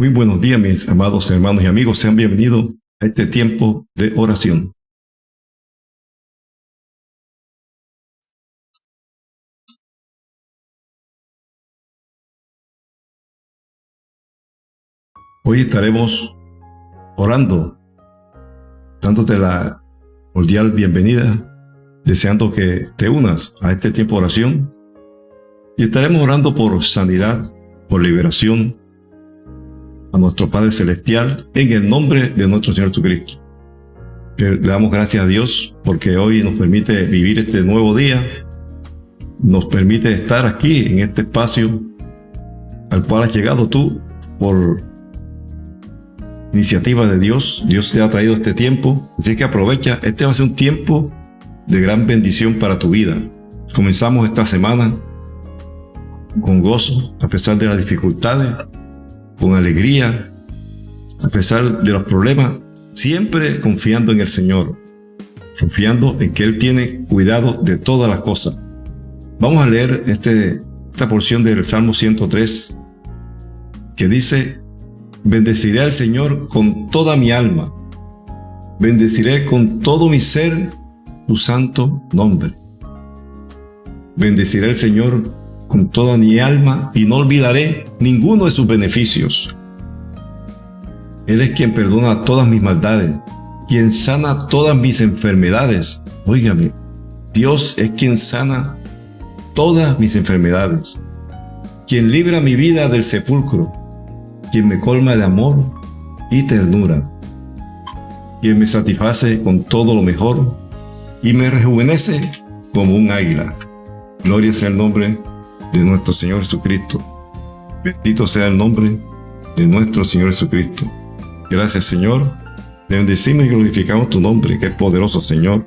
Muy buenos días, mis amados hermanos y amigos. Sean bienvenidos a este tiempo de oración. Hoy estaremos orando, dándote la cordial bienvenida, deseando que te unas a este tiempo de oración. Y estaremos orando por sanidad, por liberación, a nuestro Padre Celestial en el nombre de nuestro Señor Jesucristo. Le damos gracias a Dios porque hoy nos permite vivir este nuevo día, nos permite estar aquí en este espacio al cual has llegado tú por iniciativa de Dios. Dios te ha traído este tiempo, así que aprovecha, este va a ser un tiempo de gran bendición para tu vida. Comenzamos esta semana con gozo, a pesar de las dificultades, con alegría, a pesar de los problemas, siempre confiando en el Señor, confiando en que Él tiene cuidado de todas las cosas. Vamos a leer este, esta porción del Salmo 103 que dice, bendeciré al Señor con toda mi alma, bendeciré con todo mi ser tu santo nombre. Bendeciré al Señor con toda mi alma y no olvidaré ninguno de sus beneficios. Él es quien perdona todas mis maldades, quien sana todas mis enfermedades. Óigame, Dios es quien sana todas mis enfermedades, quien libra mi vida del sepulcro, quien me colma de amor y ternura, quien me satisface con todo lo mejor y me rejuvenece como un águila. Gloria sea el nombre de nuestro Señor Jesucristo. Bendito sea el nombre de nuestro Señor Jesucristo. Gracias Señor. Bendecimos y glorificamos tu nombre, que es poderoso Señor.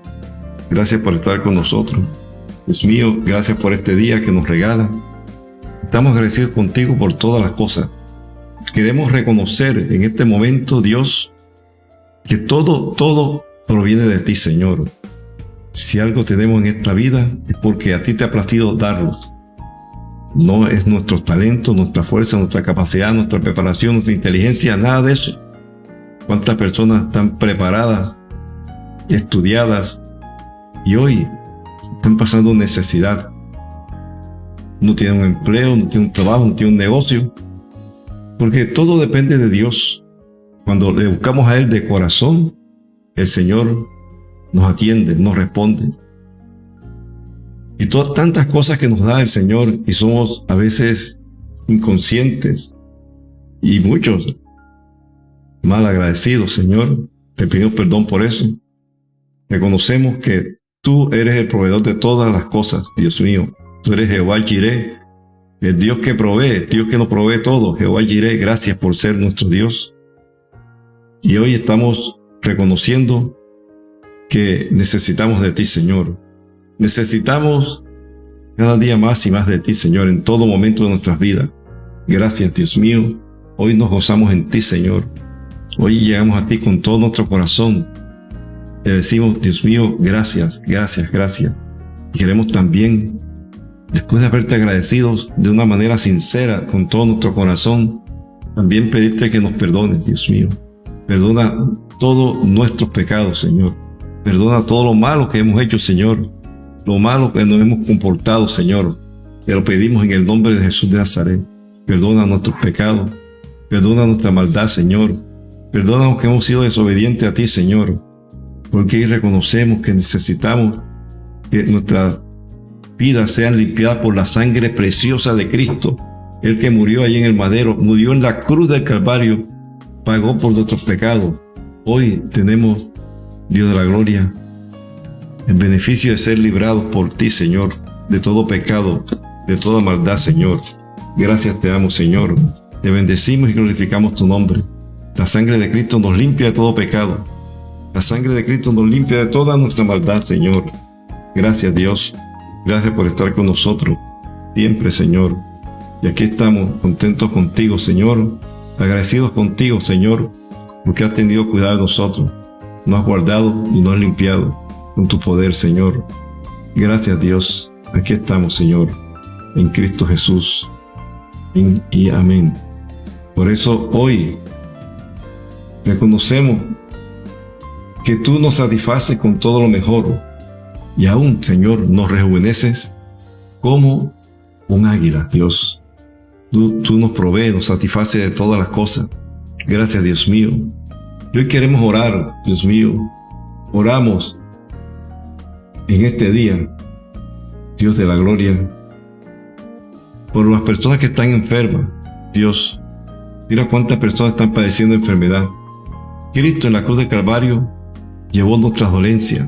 Gracias por estar con nosotros. Dios mío, gracias por este día que nos regala. Estamos agradecidos contigo por todas las cosas. Queremos reconocer en este momento, Dios, que todo, todo proviene de ti, Señor. Si algo tenemos en esta vida es porque a ti te ha placido darlos. No es nuestro talento, nuestra fuerza, nuestra capacidad, nuestra preparación, nuestra inteligencia, nada de eso. ¿Cuántas personas están preparadas, estudiadas y hoy están pasando necesidad? No tienen un empleo, no tienen un trabajo, no tienen un negocio. Porque todo depende de Dios. Cuando le buscamos a Él de corazón, el Señor nos atiende, nos responde y todas tantas cosas que nos da el Señor y somos a veces inconscientes y muchos mal agradecidos, Señor. Te pido perdón por eso. Reconocemos que tú eres el proveedor de todas las cosas, Dios mío. Tú eres Jehová Jireh, el Dios que provee, Dios que nos provee todo. Jehová Jireh, gracias por ser nuestro Dios. Y hoy estamos reconociendo que necesitamos de ti, Señor. Necesitamos cada día más y más de ti, Señor, en todo momento de nuestras vidas. Gracias, Dios mío. Hoy nos gozamos en ti, Señor. Hoy llegamos a ti con todo nuestro corazón. Te decimos, Dios mío, gracias, gracias, gracias. Y queremos también, después de haberte agradecidos de una manera sincera, con todo nuestro corazón, también pedirte que nos perdones, Dios mío. Perdona todos nuestros pecados, Señor. Perdona todo lo malo que hemos hecho, Señor lo malo que nos hemos comportado, Señor. Te lo pedimos en el nombre de Jesús de Nazaret. Perdona nuestros pecados. Perdona nuestra maldad, Señor. Perdona que hemos sido desobedientes a ti, Señor. Porque reconocemos que necesitamos que nuestras vidas sean limpiadas por la sangre preciosa de Cristo. El que murió allí en el madero, murió en la cruz del Calvario, pagó por nuestros pecados. Hoy tenemos, Dios de la gloria, en beneficio de ser librados por ti, Señor, de todo pecado, de toda maldad, Señor. Gracias te damos, Señor. Te bendecimos y glorificamos tu nombre. La sangre de Cristo nos limpia de todo pecado. La sangre de Cristo nos limpia de toda nuestra maldad, Señor. Gracias, Dios. Gracias por estar con nosotros. Siempre, Señor. Y aquí estamos contentos contigo, Señor. Agradecidos contigo, Señor, porque has tenido cuidado de nosotros. Nos has guardado y nos has limpiado con tu poder, Señor. Gracias, Dios. Aquí estamos, Señor, en Cristo Jesús. y amén. Por eso hoy reconocemos que tú nos satisfaces con todo lo mejor y aún, Señor, nos rejuveneces como un águila, Dios. Tú, nos provees, nos satisfaces de todas las cosas. Gracias, Dios mío. Y hoy queremos orar, Dios mío. Oramos en este día, Dios de la gloria, por las personas que están enfermas. Dios, mira cuántas personas están padeciendo enfermedad. Cristo en la cruz del Calvario llevó nuestras dolencias,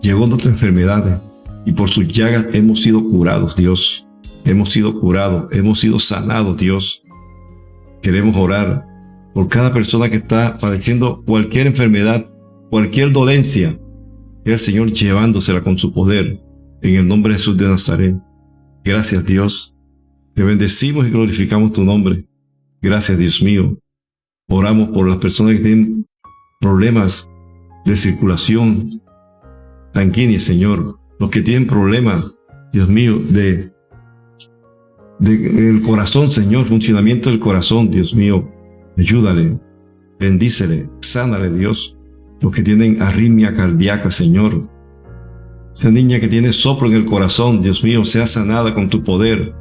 llevó nuestras enfermedades y por sus llagas hemos sido curados, Dios. Hemos sido curados, hemos sido sanados, Dios. Queremos orar por cada persona que está padeciendo cualquier enfermedad, cualquier dolencia. El Señor llevándosela con su poder. En el nombre de Jesús de Nazaret. Gracias, Dios. Te bendecimos y glorificamos tu nombre. Gracias, Dios mío. Oramos por las personas que tienen problemas de circulación sanguínea, Señor. Los que tienen problemas, Dios mío, de, de el corazón, Señor, funcionamiento del corazón, Dios mío. Ayúdale, bendícele, sánale, Dios. Los que tienen arritmia cardíaca, Señor. Esa niña que tiene soplo en el corazón, Dios mío, sea sanada con tu poder.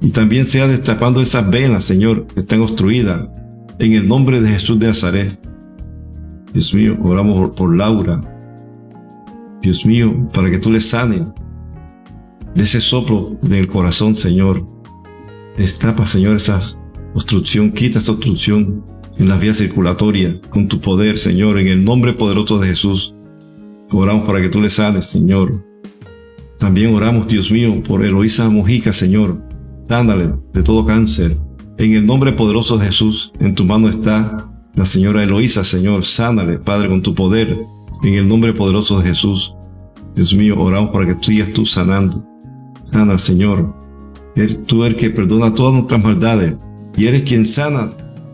Y también sea destapando esas venas, Señor, que están obstruidas. En el nombre de Jesús de Nazaret. Dios mío, oramos por Laura. Dios mío, para que tú le sanes de ese soplo del corazón, Señor. Destapa, Señor, esa obstrucción, quita esa obstrucción en las vías circulatorias con tu poder, Señor, en el nombre poderoso de Jesús. Oramos para que tú le sanes, Señor. También oramos, Dios mío, por Eloísa Mojica, Señor. Dándale de todo cáncer. En el nombre poderoso de Jesús, en tu mano está la señora Eloísa, Señor, sánale, Padre, con tu poder, en el nombre poderoso de Jesús. Dios mío, oramos para que tú sigas tú sanando. Sana, Señor. Eres tú el que perdona todas nuestras maldades y eres quien sana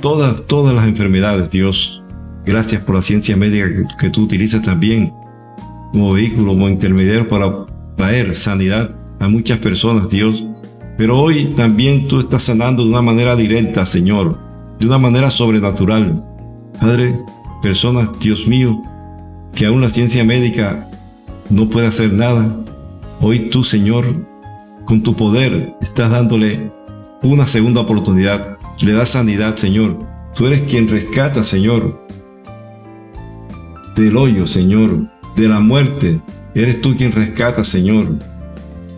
todas, todas las enfermedades, Dios. Gracias por la ciencia médica que, que tú utilizas también como vehículo, como intermediario para traer sanidad a muchas personas, Dios. Pero hoy también tú estás sanando de una manera directa, Señor de una manera sobrenatural. Padre, personas, Dios mío, que aún la ciencia médica no puede hacer nada. Hoy tú, Señor, con tu poder, estás dándole una segunda oportunidad. Le das sanidad, Señor. Tú eres quien rescata, Señor, del hoyo, Señor, de la muerte. Eres tú quien rescata, Señor.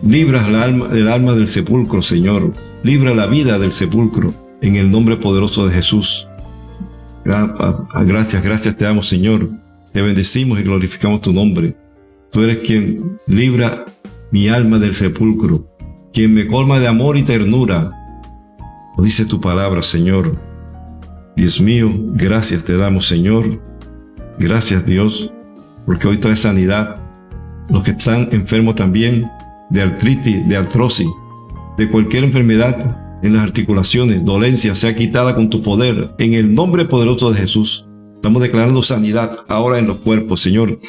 Libras el alma, alma del sepulcro, Señor. Libra la vida del sepulcro en el nombre poderoso de Jesús. Gracias, gracias te damos, Señor. Te bendecimos y glorificamos tu nombre. Tú eres quien libra mi alma del sepulcro, quien me colma de amor y ternura. Dice tu palabra, Señor. Dios mío, gracias te damos, Señor. Gracias, Dios, porque hoy trae sanidad. Los que están enfermos también de artritis, de artrosis, de cualquier enfermedad en las articulaciones, dolencia sea quitada con tu poder, en el nombre poderoso de Jesús. Estamos declarando sanidad ahora en los cuerpos, Señor.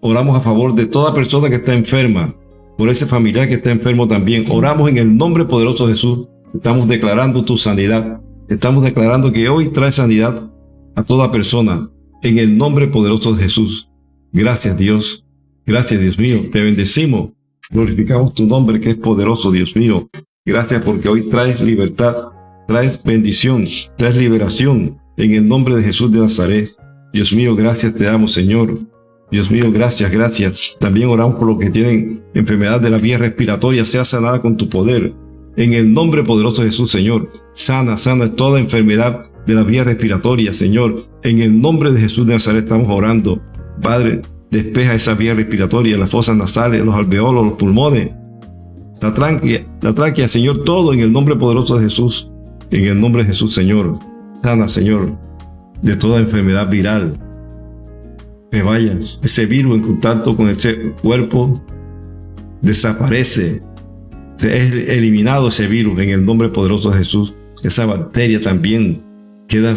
Oramos a favor de toda persona que está enferma, por ese familiar que está enfermo también. Oramos en el nombre poderoso de Jesús. Estamos declarando tu sanidad. Estamos declarando que hoy trae sanidad a toda persona, en el nombre poderoso de Jesús. Gracias Dios. Gracias Dios mío. Te bendecimos. Glorificamos tu nombre que es poderoso, Dios mío. Gracias porque hoy traes libertad, traes bendición, traes liberación en el nombre de Jesús de Nazaret. Dios mío, gracias te damos, Señor. Dios mío, gracias, gracias. También oramos por los que tienen enfermedad de la vía respiratoria, sea sanada con tu poder. En el nombre poderoso de Jesús, Señor. Sana, sana toda enfermedad de la vía respiratoria, Señor. En el nombre de Jesús de Nazaret estamos orando. Padre, despeja esa vía respiratoria, las fosas nasales, los alveolos, los pulmones la tráquea, la tráquea, Señor, todo en el nombre poderoso de Jesús. En el nombre de Jesús, Señor. Sana, Señor, de toda enfermedad viral. Que vayas, ese virus en contacto con ese cuerpo desaparece. Se es eliminado ese virus en el nombre poderoso de Jesús. Esa bacteria también queda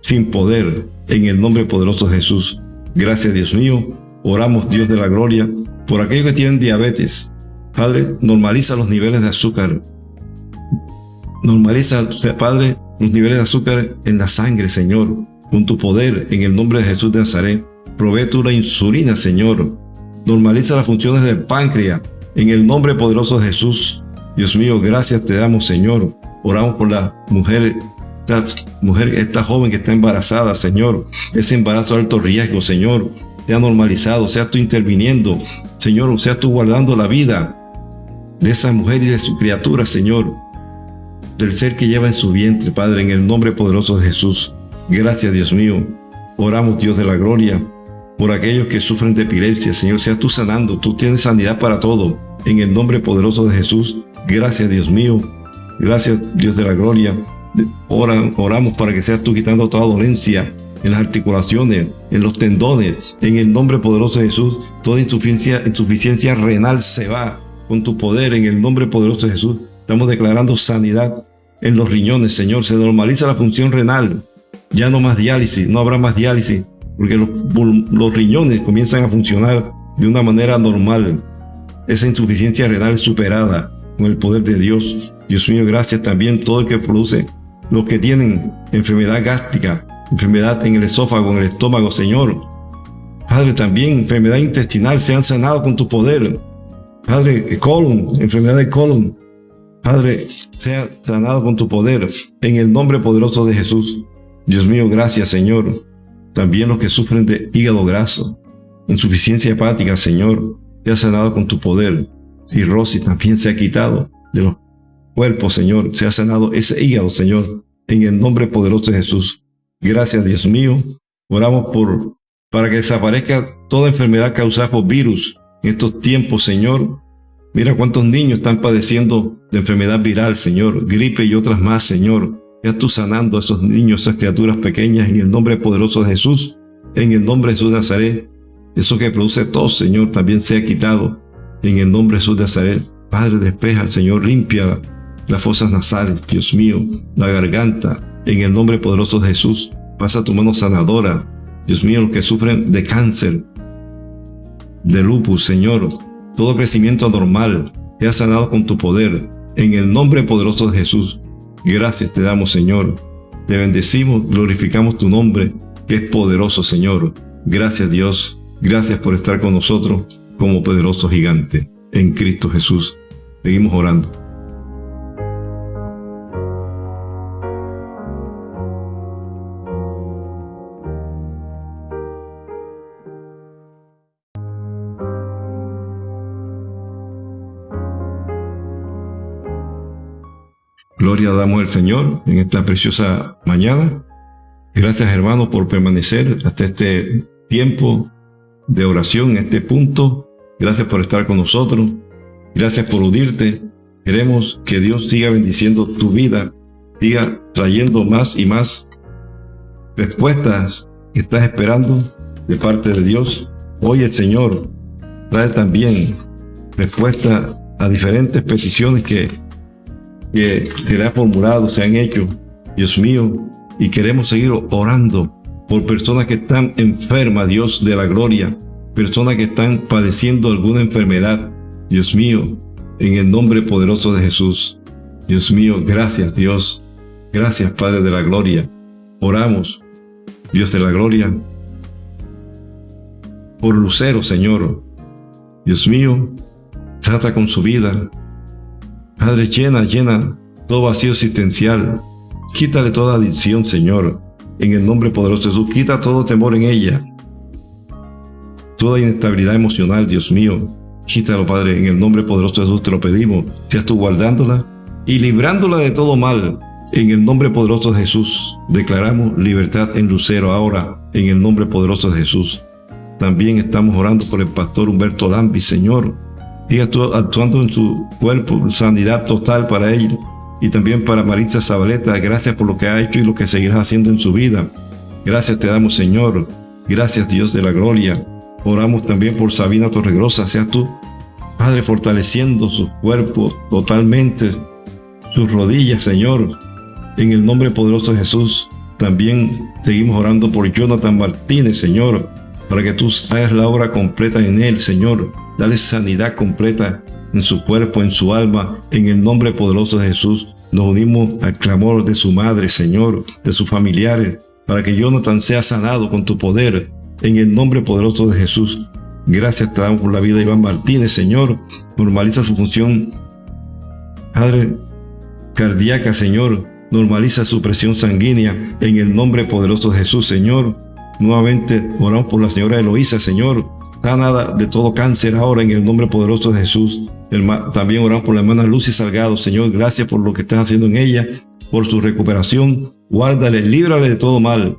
sin poder en el nombre poderoso de Jesús. Gracias, Dios mío. Oramos, Dios de la gloria, por aquellos que tienen diabetes, Padre, normaliza los niveles de azúcar Normaliza, Padre, los niveles de azúcar en la sangre, Señor, con tu poder, en el nombre de Jesús de Nazaret. Provee tu la insulina, Señor. Normaliza las funciones del páncreas, en el nombre poderoso de Jesús. Dios mío, gracias te damos, Señor. Oramos por la mujer, esta mujer, esta joven que está embarazada, Señor. Ese embarazo de alto riesgo, Señor. Sea normalizado, sea tú interviniendo, Señor, sea tú guardando la vida de esa mujer y de su criatura, Señor del ser que lleva en su vientre, Padre, en el nombre poderoso de Jesús. Gracias, Dios mío. Oramos, Dios de la gloria, por aquellos que sufren de epilepsia. Señor, sea tú sanando. Tú tienes sanidad para todo. En el nombre poderoso de Jesús. Gracias, Dios mío. Gracias, Dios de la gloria. oramos para que seas tú quitando toda dolencia en las articulaciones, en los tendones. En el nombre poderoso de Jesús, toda insuficiencia renal se va con tu poder. En el nombre poderoso de Jesús, estamos declarando sanidad en los riñones, Señor. Se normaliza la función renal. Ya no más diálisis, no habrá más diálisis, porque los, riñones comienzan a funcionar de una manera normal. Esa insuficiencia renal superada con el poder de Dios. Dios mío, gracias también todo el que produce, los que tienen enfermedad gástrica, enfermedad en el esófago, en el estómago, Señor. Padre, también enfermedad intestinal se han sanado con tu poder. Padre, colon, enfermedad de colon, Padre, sea sanado con tu poder, en el nombre poderoso de Jesús. Dios mío, gracias, Señor. También los que sufren de hígado graso, insuficiencia hepática, Señor, sea sanado con tu poder. Cirrosis también se ha quitado de los cuerpos, Señor. Se ha sanado ese hígado, Señor, en el nombre poderoso de Jesús. Gracias, Dios mío. Oramos por para que desaparezca toda enfermedad causada por virus en estos tiempos, Señor. Mira cuántos niños están padeciendo de enfermedad viral, Señor, gripe y otras más, Señor. Ya tú sanando a esos niños, esas criaturas pequeñas, en el nombre poderoso de Jesús, en el nombre de Jesús de Nazaret. Eso que produce tos, Señor, también sea quitado. En el nombre de Jesús de Nazaret. Padre, despeja, Señor, limpia las fosas nasales, Dios mío, la garganta. En el nombre poderoso de Jesús, pasa tu mano sanadora. Dios mío, los que sufren de cáncer, de lupus, Señor, todo crecimiento anormal, ha sanado con tu poder, en el nombre poderoso de Jesús. Gracias te damos, Señor. Te bendecimos, glorificamos tu nombre, que es poderoso, Señor. Gracias, Dios. Gracias por estar con nosotros como poderoso gigante. En Cristo Jesús. Seguimos orando. Gloria damos al Señor en esta preciosa mañana. Gracias hermanos por permanecer hasta este tiempo de oración, en este punto. Gracias por estar con nosotros. Gracias por unirte. Queremos que Dios siga bendiciendo tu vida, siga trayendo más y más respuestas que estás esperando de parte de Dios. Hoy el Señor trae también respuesta a diferentes peticiones que que se le ha formulado, se han hecho, Dios mío, y queremos seguir orando por personas que están enfermas, Dios de la gloria, personas que están padeciendo alguna enfermedad, Dios mío, en el nombre poderoso de Jesús. Dios mío, gracias Dios, gracias Padre de la gloria. Oramos, Dios de la gloria, por Lucero, Señor. Dios mío, trata con su vida, Padre, llena, llena todo vacío existencial. Quítale toda adicción, Señor. En el nombre poderoso de Jesús, quita todo temor en ella. Toda inestabilidad emocional, Dios mío. Quítalo, Padre, en el nombre poderoso de Jesús te lo pedimos. Seas tú guardándola y librándola de todo mal. En el nombre poderoso de Jesús, declaramos libertad en Lucero ahora, en el nombre poderoso de Jesús. También estamos orando por el pastor Humberto Lambi, Señor siga actuando en su cuerpo, sanidad total para él y también para Maritza Zabaleta. Gracias por lo que ha hecho y lo que seguirá haciendo en su vida. Gracias te damos, Señor. Gracias, Dios de la gloria. Oramos también por Sabina Torregrosa. Seas tú, Padre, fortaleciendo su cuerpo totalmente, sus rodillas, Señor. En el nombre poderoso de Jesús, también seguimos orando por Jonathan Martínez, Señor, para que tú hagas la obra completa en él, Señor Dale sanidad completa en su cuerpo, en su alma, en el nombre poderoso de Jesús. Nos unimos al clamor de su madre, Señor, de sus familiares, para que Jonathan sea sanado con tu poder, en el nombre poderoso de Jesús. Gracias te damos por la vida de Iván Martínez, Señor. Normaliza su función, Padre, cardíaca, Señor. Normaliza su presión sanguínea en el nombre poderoso de Jesús, Señor. Nuevamente oramos por la señora Eloísa, Señor. Sanada de todo cáncer ahora en el nombre poderoso de Jesús. También oramos por la hermana Lucy Salgado, Señor. Gracias por lo que estás haciendo en ella, por su recuperación. Guárdale, líbrale de todo mal.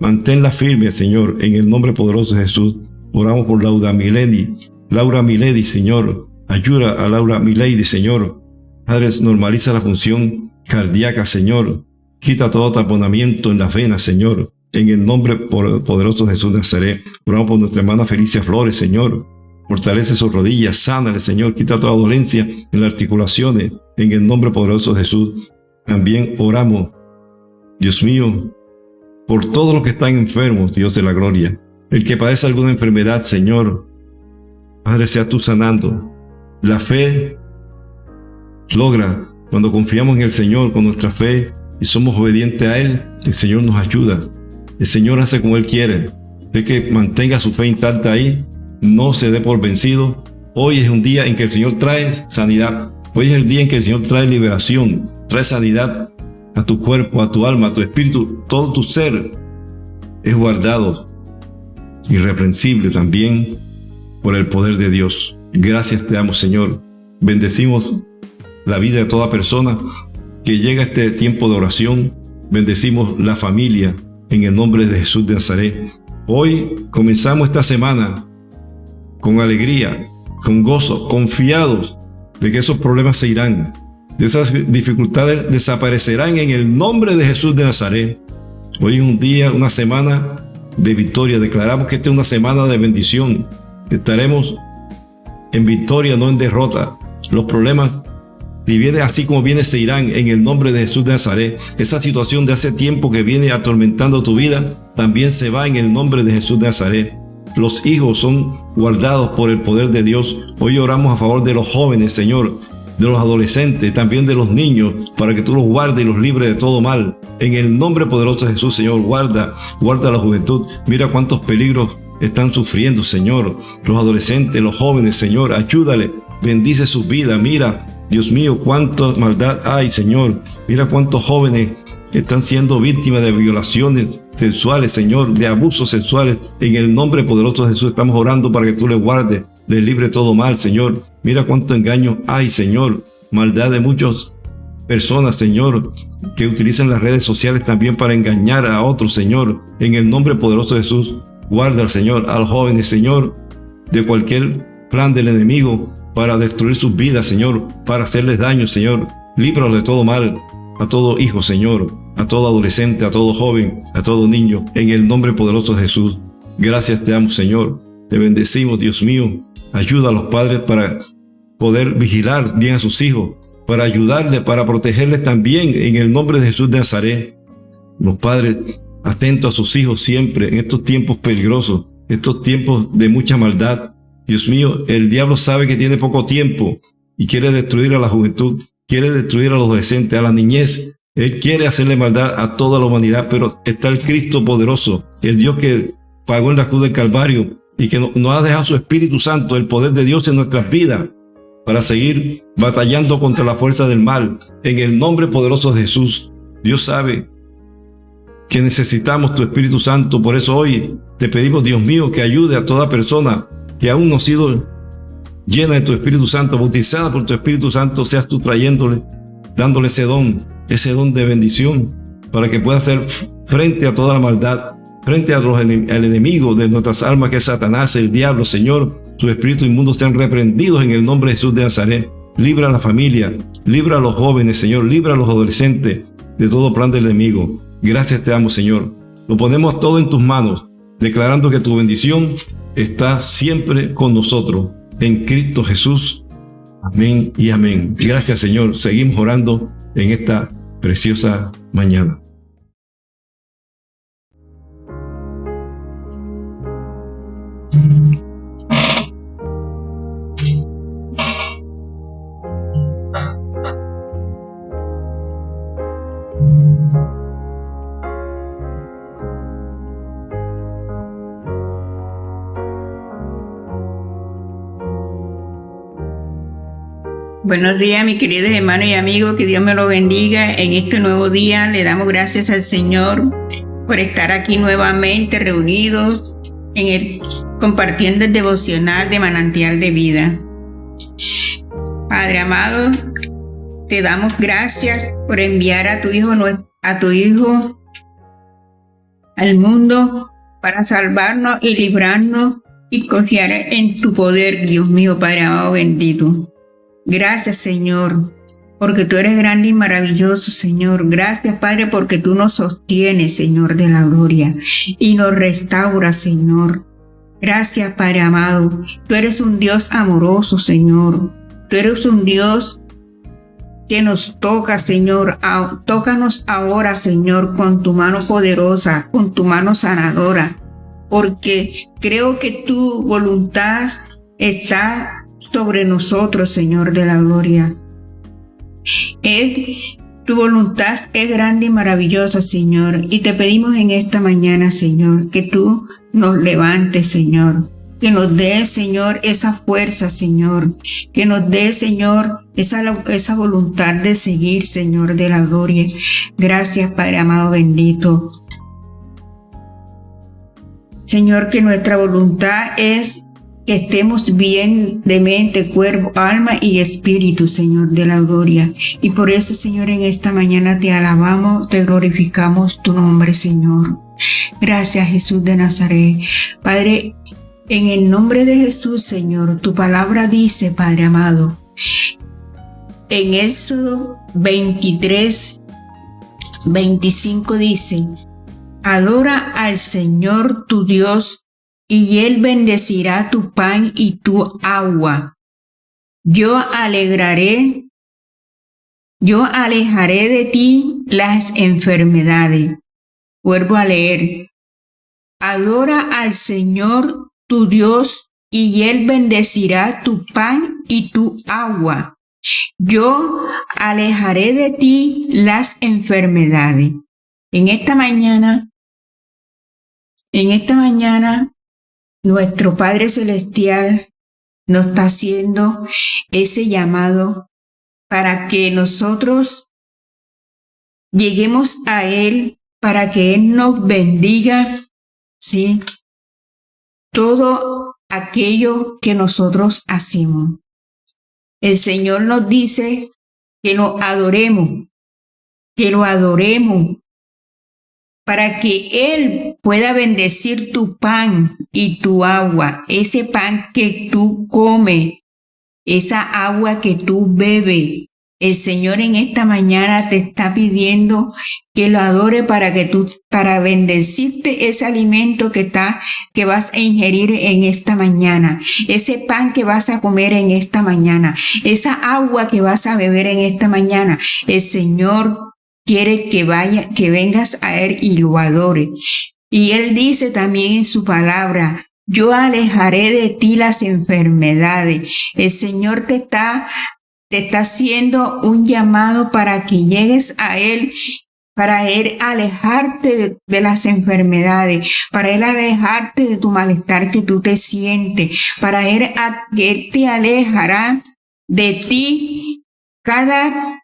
Manténla firme, Señor, en el nombre poderoso de Jesús. Oramos por Laura Milady. Laura Milady, Señor. Ayuda a Laura Milady, Señor. Padre, normaliza la función cardíaca, Señor. Quita todo taponamiento en las venas, Señor. En el nombre poderoso de Jesús de Nazaret. Oramos por nuestra hermana Felicia Flores, Señor. Fortalece sus rodillas, sánale, Señor. Quita toda dolencia en las articulaciones. En el nombre poderoso de Jesús. También oramos, Dios mío, por todos los que están enfermos, Dios de la gloria. El que padece alguna enfermedad, Señor, Padre, sea tú sanando. La fe logra cuando confiamos en el Señor con nuestra fe y somos obedientes a Él, el Señor nos ayuda. El Señor hace como Él quiere. El que mantenga su fe intacta ahí, no se dé por vencido. Hoy es un día en que el Señor trae sanidad. Hoy es el día en que el Señor trae liberación, trae sanidad a tu cuerpo, a tu alma, a tu espíritu, todo tu ser es guardado, irreprensible también por el poder de Dios. Gracias te damos, Señor. Bendecimos la vida de toda persona que llega a este tiempo de oración. Bendecimos la familia en el nombre de Jesús de Nazaret. Hoy comenzamos esta semana con alegría, con gozo, confiados de que esos problemas se irán, de esas dificultades desaparecerán en el nombre de Jesús de Nazaret. Hoy es un día, una semana de victoria. Declaramos que esta es una semana de bendición. Estaremos en victoria, no en derrota. Los problemas, si viene así como viene, se irán en el nombre de Jesús de Nazaret. Esa situación de hace tiempo que viene atormentando tu vida, también se va en el nombre de Jesús de Nazaret. Los hijos son guardados por el poder de Dios. Hoy oramos a favor de los jóvenes, Señor de los adolescentes, también de los niños, para que tú los guardes y los libres de todo mal. En el nombre poderoso de Jesús, Señor, guarda, guarda la juventud. Mira cuántos peligros están sufriendo, Señor. Los adolescentes, los jóvenes, Señor, ayúdale, bendice sus vidas. Mira, Dios mío, cuánta maldad hay, Señor. Mira cuántos jóvenes están siendo víctimas de violaciones sexuales, Señor, de abusos sexuales. En el nombre poderoso de Jesús estamos orando para que tú les guardes les libre todo mal, Señor. Mira cuánto engaño hay, Señor. Maldad de muchas personas, Señor, que utilizan las redes sociales también para engañar a otros, Señor. En el nombre poderoso de Jesús, guarda al Señor, a los jóvenes, Señor, de cualquier plan del enemigo para destruir sus vidas, Señor, para hacerles daño, Señor. Líbralos de todo mal, a todo hijo, Señor, a todo adolescente, a todo joven, a todo niño, en el nombre poderoso de Jesús. Gracias te amo, Señor. Te bendecimos, Dios mío. Ayuda a los padres para poder vigilar bien a sus hijos, para ayudarles, para protegerles también en el nombre de Jesús de Nazaret. Los padres atentos a sus hijos siempre en estos tiempos peligrosos, estos tiempos de mucha maldad. Dios mío, el diablo sabe que tiene poco tiempo y quiere destruir a la juventud, quiere destruir a los adolescentes, a la niñez. Él quiere hacerle maldad a toda la humanidad, pero está el Cristo poderoso, el Dios que pagó en la cruz del Calvario y que nos ha dejado su Espíritu Santo, el poder de Dios en nuestras vidas, para seguir batallando contra la fuerza del mal. En el nombre poderoso de Jesús, Dios sabe que necesitamos tu Espíritu Santo. Por eso hoy te pedimos, Dios mío, que ayude a toda persona que aún no ha sido llena de tu Espíritu Santo, bautizada por tu Espíritu Santo, seas tú trayéndole, dándole ese don, ese don de bendición, para que pueda hacer frente a toda la maldad frente al enemigo de nuestras almas que es Satanás, el diablo, Señor, sus espíritus inmundos sean reprendidos en el nombre de Jesús de Nazaret. Libra a la familia, libra a los jóvenes, Señor, libra a los adolescentes de todo plan del enemigo. Gracias te amo, Señor. Lo ponemos todo en tus manos, declarando que tu bendición está siempre con nosotros. En Cristo Jesús. Amén y amén. Gracias, Señor. Seguimos orando en esta preciosa mañana. Buenos días, mis queridos hermanos y amigos, que Dios me lo bendiga en este nuevo día. Le damos gracias al Señor por estar aquí nuevamente reunidos en el, compartiendo el devocional de manantial de vida. Padre amado, te damos gracias por enviar a tu hijo a tu hijo al mundo para salvarnos y librarnos y confiar en tu poder, Dios mío, Padre amado bendito. Gracias, Señor, porque tú eres grande y maravilloso, Señor. Gracias, Padre, porque tú nos sostienes, Señor, de la gloria y nos restauras, Señor. Gracias, Padre amado. Tú eres un Dios amoroso, Señor. Tú eres un Dios que nos toca, Señor. Tócanos ahora, Señor, con tu mano poderosa, con tu mano sanadora, porque creo que tu voluntad está sobre nosotros, Señor de la gloria. Él, tu voluntad es grande y maravillosa, Señor, y te pedimos en esta mañana, Señor, que tú nos levantes, Señor, que nos dé, Señor, esa fuerza, Señor, que nos dé, Señor, esa, esa voluntad de seguir, Señor de la gloria. Gracias, Padre amado bendito. Señor, que nuestra voluntad es que estemos bien de mente, cuerpo, alma y espíritu, Señor, de la gloria. Y por eso, Señor, en esta mañana te alabamos, te glorificamos tu nombre, Señor. Gracias, Jesús de Nazaret. Padre, en el nombre de Jesús, Señor, tu palabra dice, Padre amado, en Éxodo 23, 25 dice, Adora al Señor tu Dios y él bendecirá tu pan y tu agua. Yo alegraré, yo alejaré de ti las enfermedades. Vuelvo a leer. Adora al Señor tu Dios y Él bendecirá tu pan y tu agua. Yo alejaré de ti las enfermedades. En esta mañana, en esta mañana nuestro Padre Celestial nos está haciendo ese llamado para que nosotros lleguemos a Él, para que Él nos bendiga, ¿sí? Todo aquello que nosotros hacemos. El Señor nos dice que lo adoremos, que lo adoremos, para que Él pueda bendecir tu pan y tu agua, ese pan que tú comes, esa agua que tú bebes. El Señor en esta mañana te está pidiendo que lo adore para que tú, para bendecirte ese alimento que está, que vas a ingerir en esta mañana, ese pan que vas a comer en esta mañana, esa agua que vas a beber en esta mañana. El Señor quiere que vaya, que vengas a Él y lo adore. Y Él dice también en su palabra, yo alejaré de ti las enfermedades. El Señor te está, te está haciendo un llamado para que llegues a Él para Él alejarte de, las enfermedades, para Él alejarte de tu malestar que tú te sientes, para Él, Él te alejará de ti cada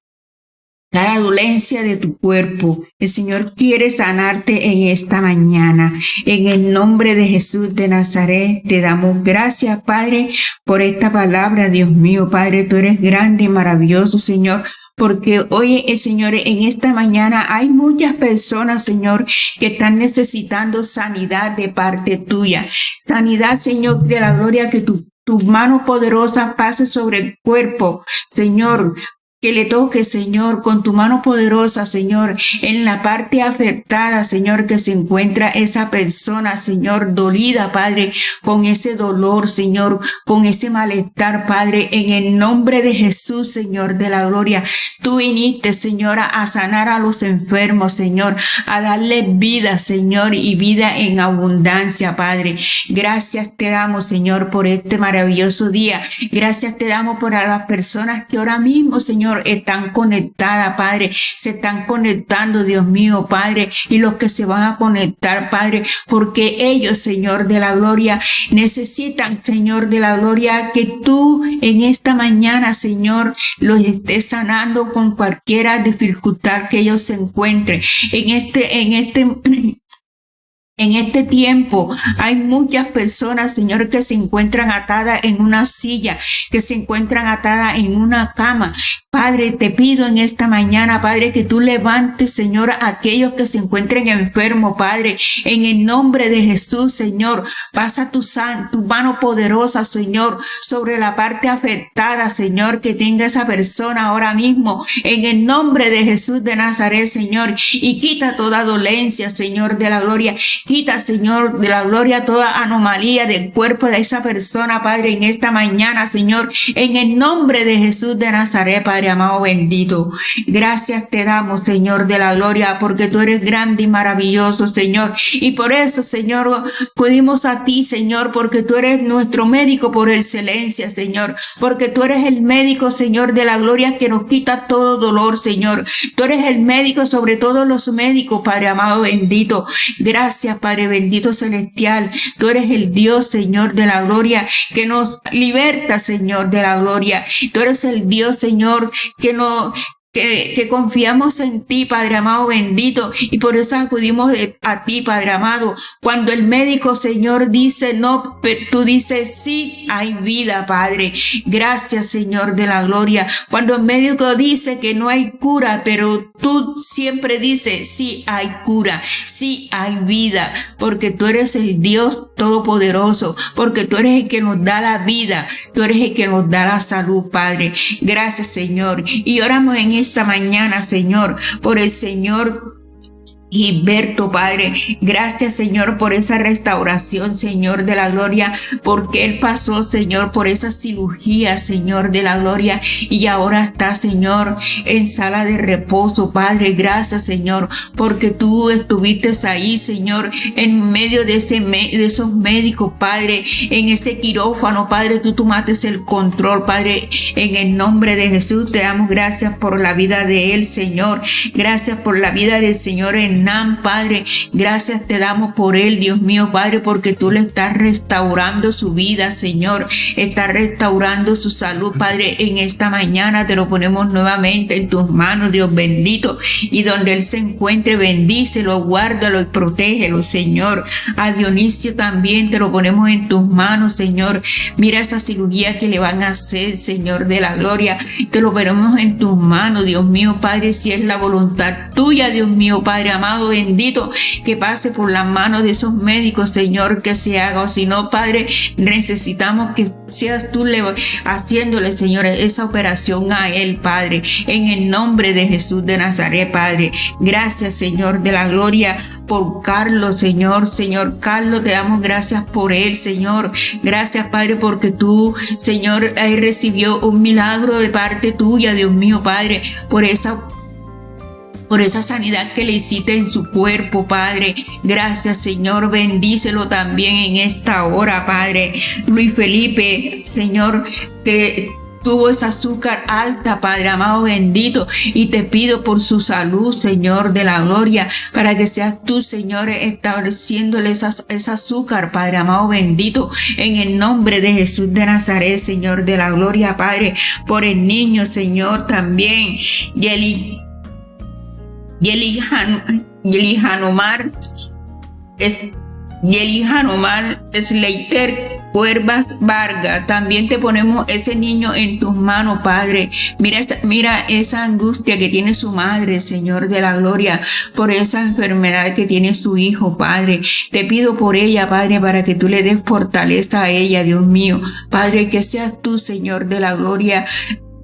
cada dolencia de tu cuerpo. El Señor quiere sanarte en esta mañana. En el nombre de Jesús de Nazaret te damos gracias, Padre, por esta palabra, Dios mío. Padre, tú eres grande y maravilloso, Señor. Porque hoy, Señor, en esta mañana hay muchas personas, Señor, que están necesitando sanidad de parte tuya. Sanidad, Señor, de la gloria que tu mano poderosa pase sobre el cuerpo, Señor, que le toque, Señor, con tu mano poderosa, Señor, en la parte afectada, Señor, que se encuentra esa persona, Señor, dolida, Padre, con ese dolor, Señor, con ese malestar, Padre, en el nombre de Jesús, Señor, de la gloria. Tú viniste, Señor, a sanar a los enfermos, Señor, a darle vida, Señor, y vida en abundancia, Padre. Gracias te damos, Señor, por este maravilloso día. Gracias te damos por a las personas que ahora mismo, Señor, Están conectadas, Padre, se están conectando, Dios mío, Padre, y los que se van a conectar, Padre, porque ellos, Señor de la gloria, necesitan, Señor de la gloria, que tú en esta mañana, Señor, los estés sanando con cualquiera dificultad que ellos se encuentren. En este, en este en este tiempo hay muchas personas, Señor, que se encuentran atadas en una silla, que se encuentran atadas en una cama, Padre, te pido en esta mañana, Padre, que tú levantes, Señor, a aquellos que se encuentren enfermos, Padre, en el nombre de Jesús, Señor. Pasa tu, tu mano poderosa, Señor, sobre la parte afectada, Señor, que tenga esa persona ahora mismo, en el nombre de Jesús de Nazaret, Señor, y quita toda dolencia, Señor, de la gloria. Quita, Señor, de la gloria toda anomalía del cuerpo de esa persona, Padre, en esta mañana, Señor, en el nombre de Jesús de Nazaret, Padre amado bendito. Gracias te damos, Señor de la gloria, porque tú eres grande y maravilloso, Señor. Y por eso, Señor, acudimos a ti, Señor, porque tú eres nuestro médico por excelencia, Señor. Porque tú eres el médico, Señor de la gloria, que nos quita todo dolor, Señor. Tú eres el médico sobre todos los médicos, Padre amado bendito. Gracias, Padre bendito celestial. Tú eres el Dios, Señor de la gloria, que nos liberta, Señor de la gloria. Tú eres el Dios, Señor, que no, que, confiamos en ti, Padre amado bendito, y por eso acudimos a ti, Padre amado. Cuando el médico, Señor, dice no, tú dices sí, hay vida, Padre. Gracias, Señor de la gloria. Cuando el médico dice que no hay cura, pero tú siempre dices sí, hay cura, sí, hay vida, porque tú eres el Dios todopoderoso, porque tú eres el que nos da la vida, tú eres el que nos da la salud, Padre. Gracias, Señor. Y oramos en esta mañana, Señor, por el Señor Gilberto, Padre. Gracias, Señor, por esa restauración, Señor de la gloria, porque Él pasó, Señor, por esa cirugía, Señor de la gloria, y ahora está, Señor, en sala de reposo, Padre. Gracias, Señor, porque tú estuviste ahí, Señor, en medio de, ese, de esos médicos, Padre, en ese quirófano, Padre, tú tomaste el control, Padre, en el nombre de Jesús. Te damos gracias por la vida de Él, Señor. Gracias por la vida del Señor en Padre. Gracias te damos por él, Dios mío, Padre, porque tú le estás restaurando su vida, Señor. Estás restaurando su salud, Padre. En esta mañana te lo ponemos nuevamente en tus manos, Dios bendito. Y donde él se encuentre, bendícelo, guárdalo y protégelo, Señor. A Dionisio también te lo ponemos en tus manos, Señor. Mira esa cirugía que le van a hacer, Señor de la gloria. Te lo ponemos en tus manos, Dios mío, Padre, si es la voluntad tuya, Dios mío, Padre amado bendito, que pase por las manos de esos médicos, Señor, que se haga. O si no, Padre, necesitamos que seas tú haciéndole, Señor, esa operación a él, Padre, en el nombre de Jesús de Nazaret, Padre. Gracias, Señor, de la gloria por Carlos, Señor. Señor Carlos, te damos gracias por él, Señor. Gracias, Padre, porque tú, Señor, recibió un milagro de parte tuya, Dios mío, Padre, por esa por esa sanidad que le hiciste en su cuerpo, Padre. Gracias, Señor. Bendícelo también en esta hora, Padre. Luis Felipe, Señor, que tuvo esa azúcar alta, Padre amado bendito, y te pido por su salud, Señor de la gloria, para que seas tú, Señor, estableciéndole esa, esa azúcar, Padre amado bendito, en el nombre de Jesús de Nazaret, Señor de la gloria, Padre, por el niño, Señor, también, y el Yeli Hanomar es Yeli Hanomar Leiter Cuervas Vargas. También te ponemos ese niño en tus manos, Padre. Mira, mira esa angustia que tiene su madre, Señor de la gloria, por esa enfermedad que tiene su hijo, Padre. Te pido por ella, Padre, para que tú le des fortaleza a ella, Dios mío. Padre, que seas tú, Señor de la gloria,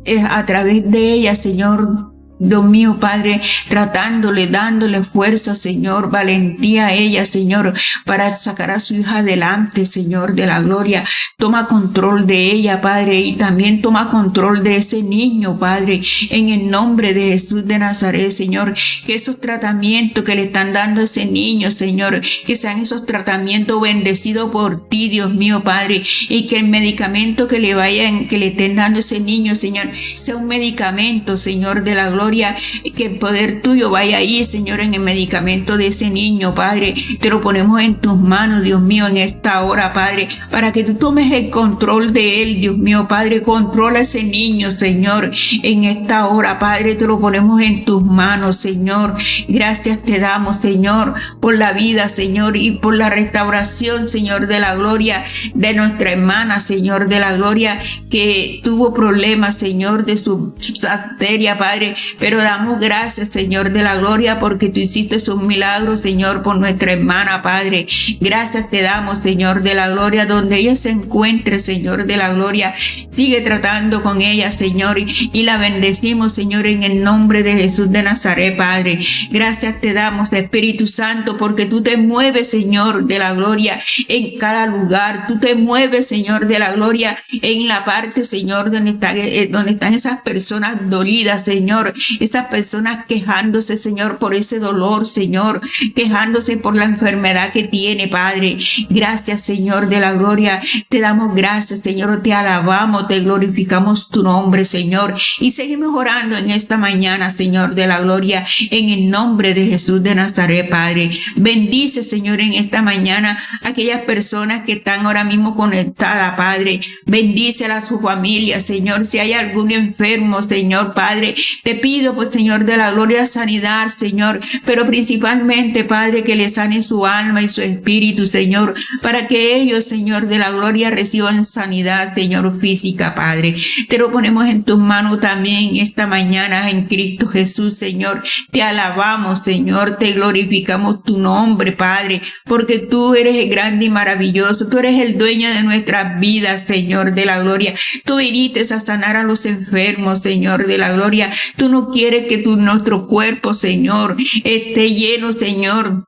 eh, a través de ella, Señor, Dios mío, Padre, tratándole, dándole fuerza, Señor, valentía a ella, Señor, para sacar a su hija adelante, Señor, de la gloria. Toma control de ella, Padre, y también toma control de ese niño, Padre, en el nombre de Jesús de Nazaret, Señor, que esos tratamientos que le están dando a ese niño, Señor, que sean esos tratamientos bendecidos por ti, Dios mío, Padre, y que el medicamento que le vayan, que le estén dando a ese niño, Señor, sea un medicamento, Señor, de la gloria, que el poder tuyo vaya ahí, Señor, en el medicamento de ese niño, Padre. Te lo ponemos en tus manos, Dios mío, en esta hora, Padre, para que tú tomes el control de él, Dios mío, Padre. Controla ese niño, Señor, en esta hora, Padre. Te lo ponemos en tus manos, Señor. Gracias te damos, Señor, por la vida, Señor, y por la restauración, Señor, de la gloria de nuestra hermana, Señor, de la gloria que tuvo problemas, Señor, de su arteria, Padre. Pero damos gracias, Señor, de la gloria, porque tú hiciste un milagro, Señor, por nuestra hermana, Padre. Gracias te damos, Señor, de la gloria, donde ella se encuentre, Señor, de la gloria. Sigue tratando con ella, Señor, y, la bendecimos, Señor, en el nombre de Jesús de Nazaret, Padre. Gracias te damos, Espíritu Santo, porque tú te mueves, Señor, de la gloria en cada lugar. Tú te mueves, Señor, de la gloria en la parte, Señor, donde, eh, donde están esas personas dolidas, Señor. Esas personas quejándose, Señor, por ese dolor, Señor, quejándose por la enfermedad que tiene, Padre. Gracias, Señor, de la gloria. Te damos gracias, Señor. Te alabamos, te glorificamos tu nombre, Señor. Y seguimos orando en esta mañana, Señor, de la gloria, en el nombre de Jesús de Nazaret, Padre. Bendice, Señor, en esta mañana aquellas personas que están ahora mismo conectadas, Padre. Bendice a su familia, Señor. Si hay algún enfermo, Señor, Padre, te pido, pues, Señor, de la gloria, sanidad, Señor. Pero principalmente, Padre, que le sane su alma y su espíritu, Señor, para que ellos, Señor, de la gloria reciban sanidad, Señor, física, Padre. Te lo ponemos en tus manos también esta mañana en Cristo Jesús, Señor. Te alabamos, Señor, te glorificamos tu nombre, Padre, porque tú eres grande y maravilloso. Tú eres el dueño de nuestras vidas, Señor, de la gloria. Tú viniste a sanar a los enfermos, Señor, de la gloria. Tú no quieres que tu, nuestro cuerpo, Señor, esté lleno, Señor,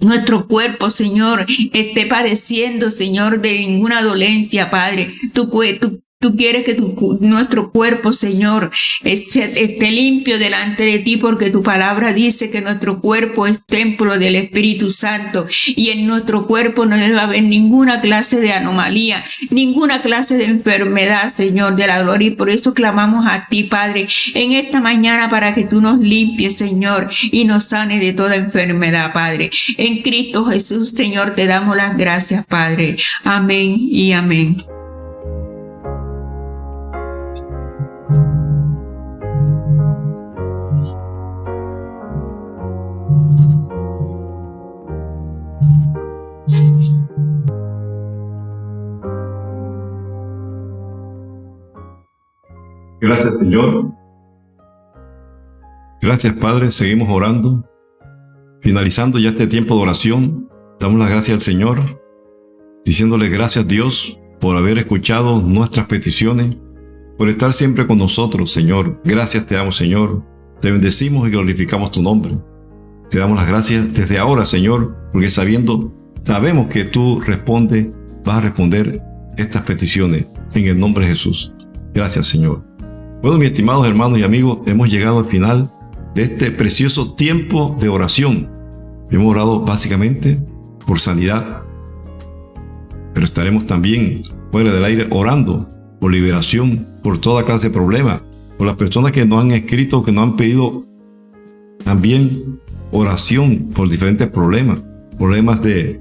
nuestro cuerpo, Señor, esté padeciendo, Señor, de ninguna dolencia, Padre. Tu, tu, Tú quieres que tu, nuestro cuerpo, Señor, esté limpio delante de ti porque tu palabra dice que nuestro cuerpo es templo del Espíritu Santo y en nuestro cuerpo no debe haber ninguna clase de anomalía, ninguna clase de enfermedad, Señor, de la gloria. Y por eso clamamos a ti, Padre, en esta mañana para que tú nos limpies, Señor, y nos sane de toda enfermedad, Padre. En Cristo Jesús, Señor, te damos las gracias, Padre. Amén y amén. Gracias, Señor. Gracias, Padre. Seguimos orando. Finalizando ya este tiempo de oración, damos las gracias al Señor, diciéndole gracias, Dios, por haber escuchado nuestras peticiones, por estar siempre con nosotros, Señor. Gracias te damos, Señor. Te bendecimos y glorificamos tu nombre. Te damos las gracias desde ahora, Señor, porque sabiendo, sabemos que tú respondes, vas a responder estas peticiones en el nombre de Jesús. Gracias, Señor. Bueno, mis estimados hermanos y amigos, hemos llegado al final de este precioso tiempo de oración. Hemos orado básicamente por sanidad, pero estaremos también fuera del aire orando por liberación, por toda clase de problemas, por las personas que nos han escrito, que nos han pedido también oración por diferentes problemas, problemas de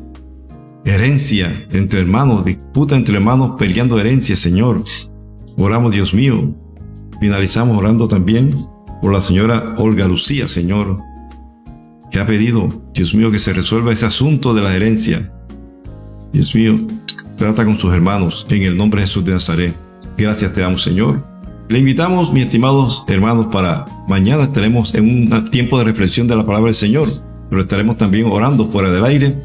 herencia entre hermanos, disputa entre hermanos peleando herencia, Señor. Oramos, Dios mío, Finalizamos orando también por la señora Olga Lucía, Señor, que ha pedido, Dios mío, que se resuelva ese asunto de la herencia. Dios mío, trata con sus hermanos en el nombre de Jesús de Nazaret. Gracias te damos, Señor. Le invitamos, mis estimados hermanos, para mañana estaremos en un tiempo de reflexión de la palabra del Señor, pero estaremos también orando fuera del aire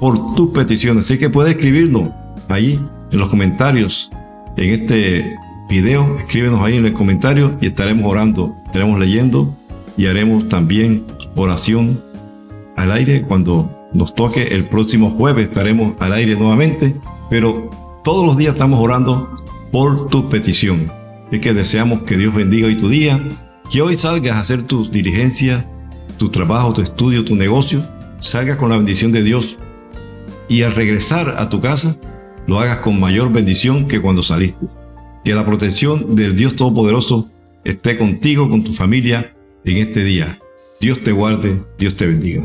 por tus peticiones. Así que puede escribirnos ahí en los comentarios en este video, escríbenos ahí en el comentario y estaremos orando, estaremos leyendo y haremos también oración al aire cuando nos toque el próximo jueves estaremos al aire nuevamente, pero todos los días estamos orando por tu petición. Es que deseamos que Dios bendiga hoy tu día, que hoy salgas a hacer tus diligencias, tu trabajo, tu estudio, tu negocio, salgas con la bendición de Dios y al regresar a tu casa lo hagas con mayor bendición que cuando saliste. Que la protección del Dios Todopoderoso esté contigo, con tu familia en este día. Dios te guarde, Dios te bendiga.